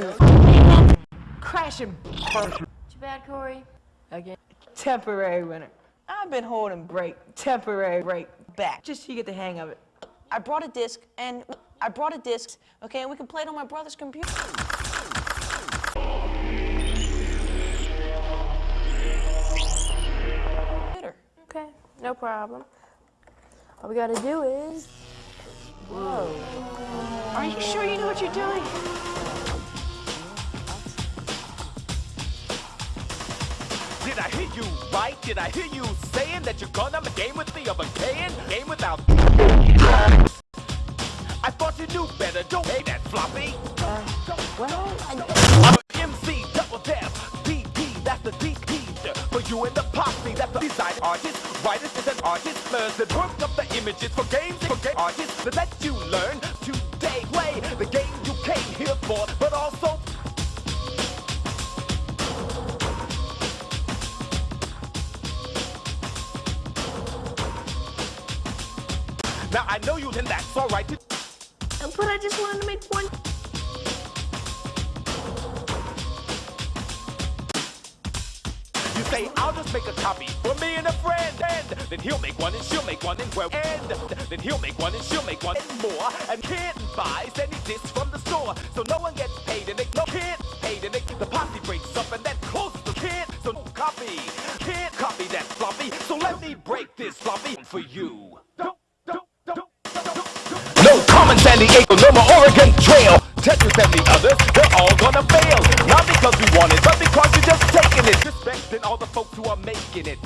win. Crashing. Too bad, Corey. Again. Temporary winner. I've been holding break, temporary break back, just so you get the hang of it. I brought a disc, and I brought a disc, okay, and we can play it on my brother's computer. Okay, no problem. All we gotta do is... Whoa. Are you sure you know what you're doing? Did I hear you right? Did I hear you saying that you're gonna game with me a can? Game without... I thought you knew better, don't pay that floppy. Well, I'm a MC, Double Def, DP, that's the DP. For you and the posse, that's the design artist. Writers is an artist, learns and work up the images for games for game artists that let you learn today. Play the game you came here for, Now I know you, then that's alright. but I just wanted to make one... You say, I'll just make a copy for me and a friend, and then he'll make one and she'll make one and well, and then he'll make one and she'll make one and more, and can't buy any discs from the store, so no one gets paid and they no can't paid and they the posse breaks up and then closes the can't, so no copy, can't copy that floppy, so let me break this floppy for you. San no more Oregon Trail. Tetris and the others, they're all gonna fail. Not because we want it, but because you're just taking it. Respecting all the folks who are making it.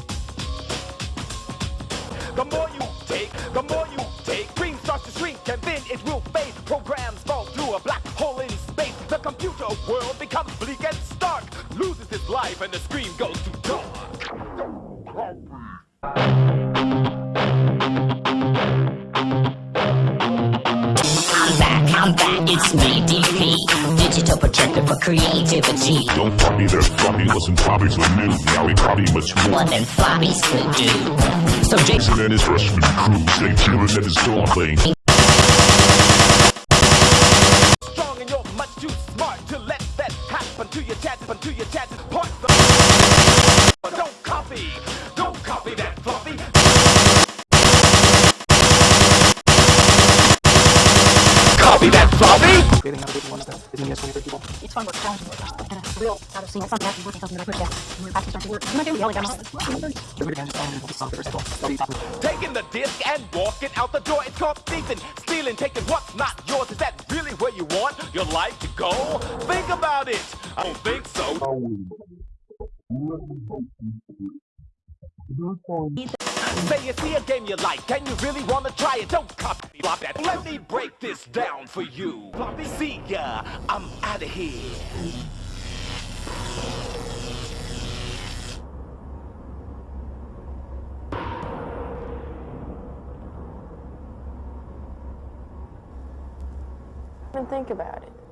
The more you take, the more you take. Green starts to shrink and then it will fade. Programs fall through a black hole in space. The computer world becomes bleak and stark. Loses its life and the screen goes to I'm back, it's me, DP Digital projector for creativity Don't copy their floppy, listen, floppies are new. Now we copy much more. than them floppies could do So Jason Jason and his freshman crew stay chillin' at his door playing. Strong and you're much too smart to let that happen to your chances, happen to your chances. Copy that floppy. It's fun work, challenging work, and a real out of sync. It's not working something that I put down. When we practice starting to work, you might do, yeah, like I'm Taking the disc and walking out the door. It's called thieving, stealing, taking what's not yours. Is that really where you want your life to go? Think about it. I don't think so. Say you see a game you like and you really wanna try it. Don't copy flop that. Let me break this down for you. See ya. I'm out of here. even think about it.